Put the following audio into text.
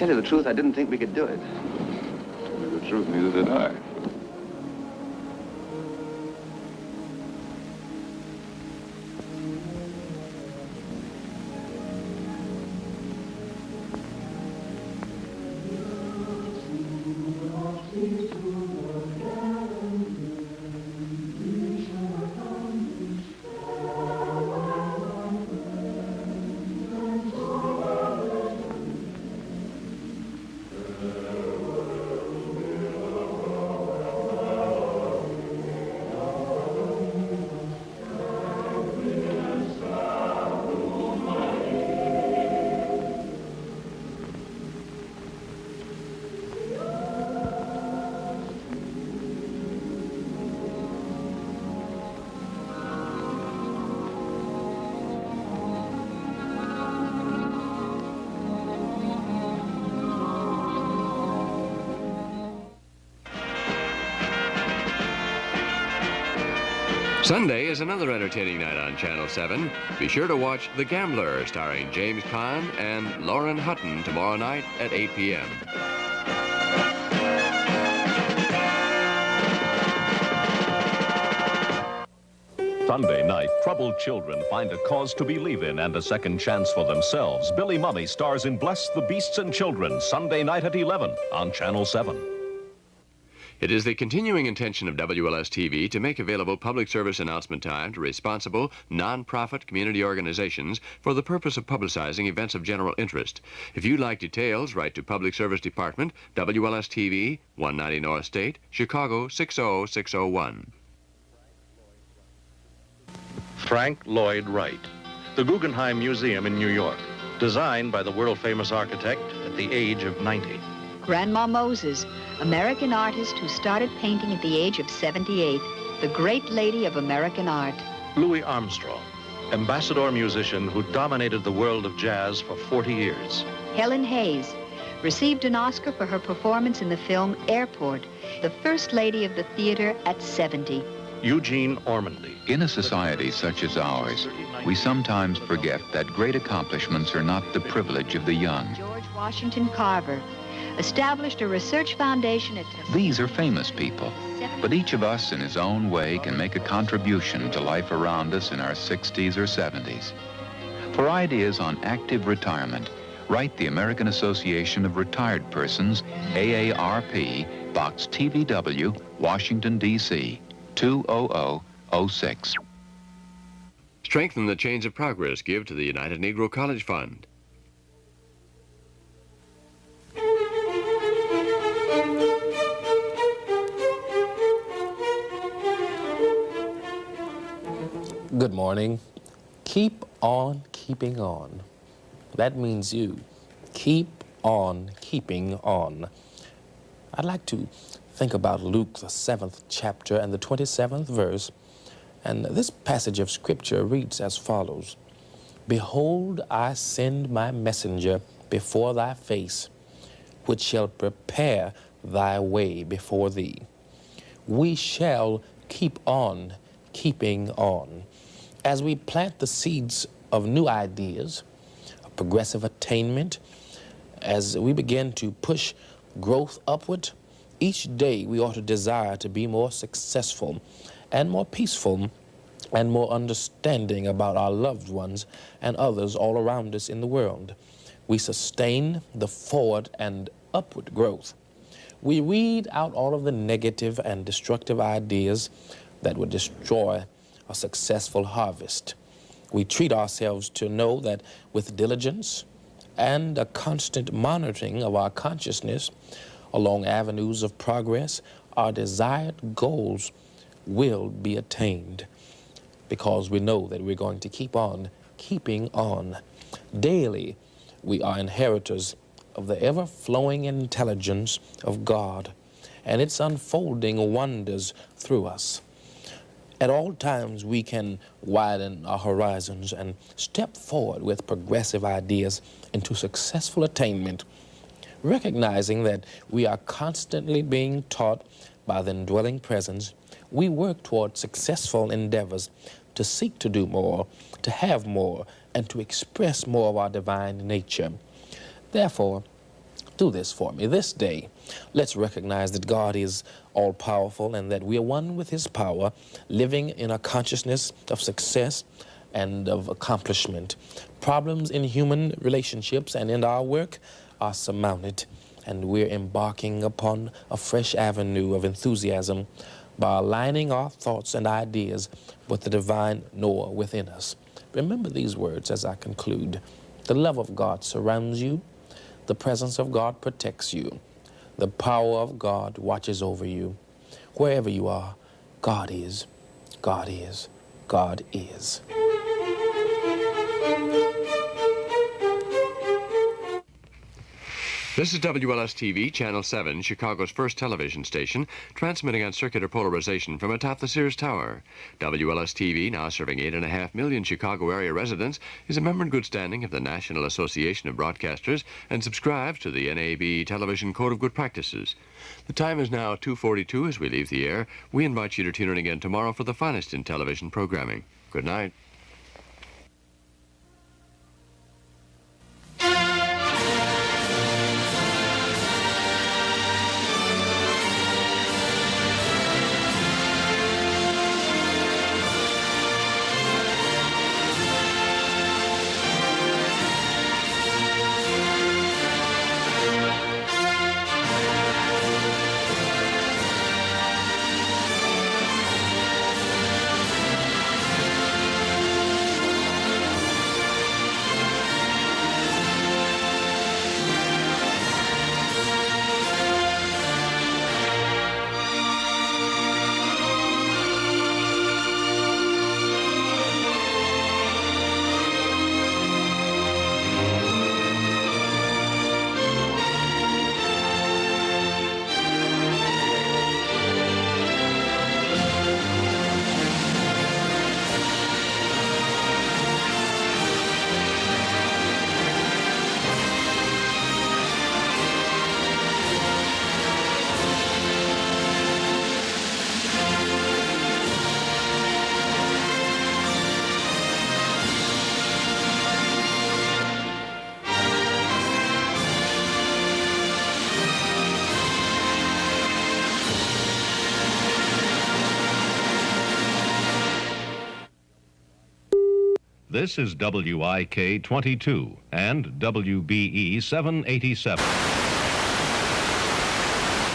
tell you the truth, I didn't think we could do it. Tell you the truth, neither did I. Sunday is another entertaining night on Channel 7. Be sure to watch The Gambler, starring James Caan and Lauren Hutton tomorrow night at 8 p.m. Sunday night, troubled children find a cause to believe in and a second chance for themselves. Billy Mumy stars in Bless the Beasts and Children, Sunday night at 11 on Channel 7. It is the continuing intention of WLS-TV to make available public service announcement time to responsible, non-profit community organizations for the purpose of publicizing events of general interest. If you'd like details, write to Public Service Department, WLS-TV, 190 North State, Chicago 60601. Frank Lloyd Wright, the Guggenheim Museum in New York, designed by the world-famous architect at the age of 90. Grandma Moses, American artist who started painting at the age of 78, the great lady of American art. Louis Armstrong, ambassador musician who dominated the world of jazz for 40 years. Helen Hayes, received an Oscar for her performance in the film Airport, the first lady of the theater at 70. Eugene Ormandy. In a society such as ours, we sometimes forget that great accomplishments are not the privilege of the young. George Washington Carver, established a research foundation at... These are famous people, but each of us in his own way can make a contribution to life around us in our 60s or 70s. For ideas on active retirement, write the American Association of Retired Persons, AARP, Box TVW, Washington, D.C., 20006. Strengthen the chains of progress. Give to the United Negro College Fund. Good morning. Keep on keeping on. That means you. Keep on keeping on. I'd like to think about Luke, the seventh chapter and the 27th verse. And this passage of scripture reads as follows Behold, I send my messenger before thy face, which shall prepare thy way before thee. We shall keep on keeping on as we plant the seeds of new ideas, of progressive attainment, as we begin to push growth upward, each day we ought to desire to be more successful and more peaceful and more understanding about our loved ones and others all around us in the world. We sustain the forward and upward growth. We weed out all of the negative and destructive ideas that would destroy a successful harvest. We treat ourselves to know that with diligence and a constant monitoring of our consciousness along avenues of progress, our desired goals will be attained because we know that we're going to keep on keeping on. Daily, we are inheritors of the ever-flowing intelligence of God and its unfolding wonders through us. At all times, we can widen our horizons and step forward with progressive ideas into successful attainment, recognizing that we are constantly being taught by the indwelling presence, we work toward successful endeavors to seek to do more, to have more, and to express more of our divine nature. Therefore, do this for me this day. Let's recognize that God is all powerful and that we are one with his power, living in a consciousness of success and of accomplishment. Problems in human relationships and in our work are surmounted, and we're embarking upon a fresh avenue of enthusiasm by aligning our thoughts and ideas with the divine Noah within us. Remember these words as I conclude. The love of God surrounds you. The presence of God protects you. The power of God watches over you. Wherever you are, God is, God is, God is. This is WLS-TV, Channel 7, Chicago's first television station, transmitting on circular polarization from atop the Sears Tower. WLS-TV, now serving 8.5 million Chicago area residents, is a member in good standing of the National Association of Broadcasters and subscribes to the NAB Television Code of Good Practices. The time is now 2.42 as we leave the air. We invite you to tune in again tomorrow for the finest in television programming. Good night. This is WIK 22 and WBE 787.